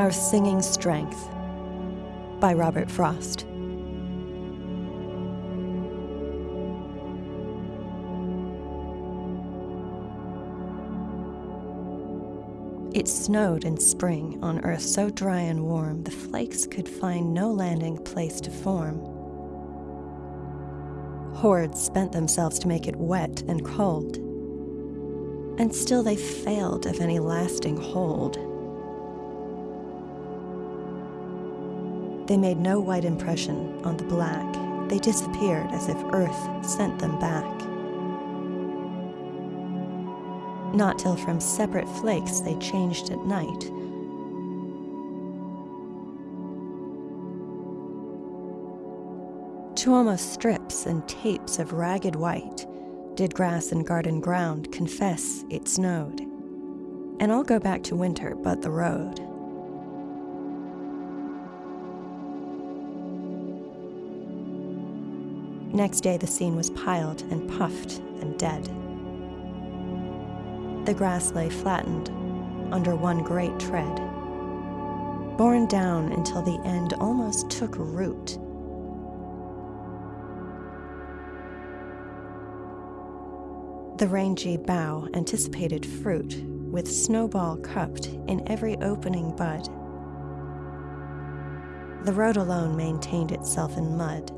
Our Singing Strength by Robert Frost. It snowed in spring on earth so dry and warm the flakes could find no landing place to form. Hordes spent themselves to make it wet and cold, and still they failed of any lasting hold. They made no white impression on the black. They disappeared as if earth sent them back. Not till from separate flakes they changed at night. To almost strips and tapes of ragged white did grass and garden ground confess it snowed. And all go back to winter but the road. Next day the scene was piled and puffed and dead. The grass lay flattened under one great tread, borne down until the end almost took root. The rangy bough anticipated fruit, with snowball cupped in every opening bud. The road alone maintained itself in mud,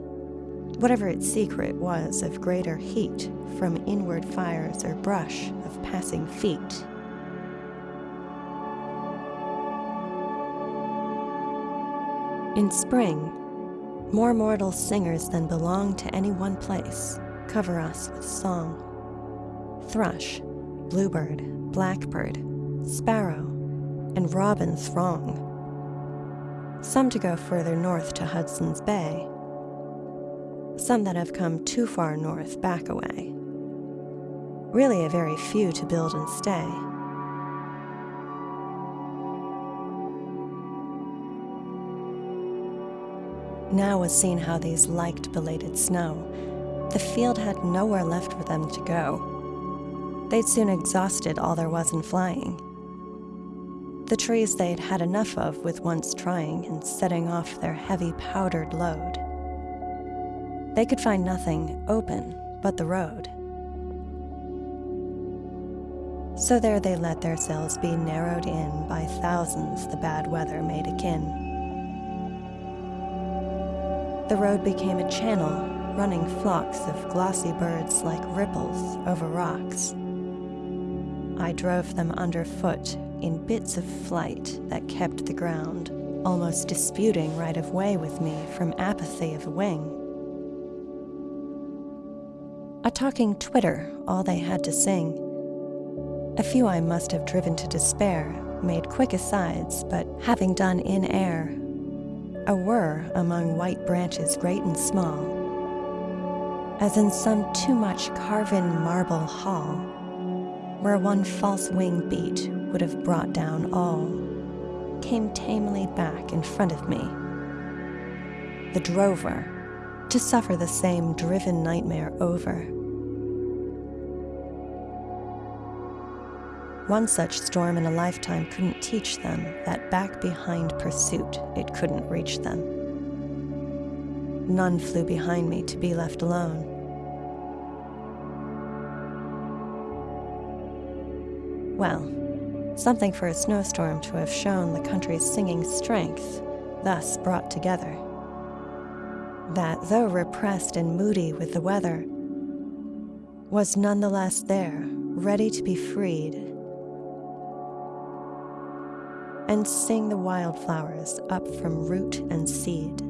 whatever its secret was of greater heat from inward fires or brush of passing feet. In spring, more mortal singers than belong to any one place cover us with song. Thrush, bluebird, blackbird, sparrow, and robin throng. Some to go further north to Hudson's Bay, some that have come too far north back away. Really a very few to build and stay. Now was seen how these liked belated snow. The field had nowhere left for them to go. They'd soon exhausted all there was in flying. The trees they'd had enough of with once trying and setting off their heavy powdered load. They could find nothing open but the road. So there they let their cells be narrowed in by thousands the bad weather made akin. The road became a channel running flocks of glossy birds like ripples over rocks. I drove them underfoot in bits of flight that kept the ground, almost disputing right of way with me from apathy of wing. A talking twitter, all they had to sing. A few I must have driven to despair, made quick asides, but having done in air, a whir among white branches great and small, as in some too much carven marble hall, where one false wing beat would have brought down all, came tamely back in front of me. The drover, to suffer the same driven nightmare over. One such storm in a lifetime couldn't teach them that back behind pursuit it couldn't reach them. None flew behind me to be left alone. Well, something for a snowstorm to have shown the country's singing strength, thus brought together that, though repressed and moody with the weather, was nonetheless there, ready to be freed, and sing the wildflowers up from root and seed.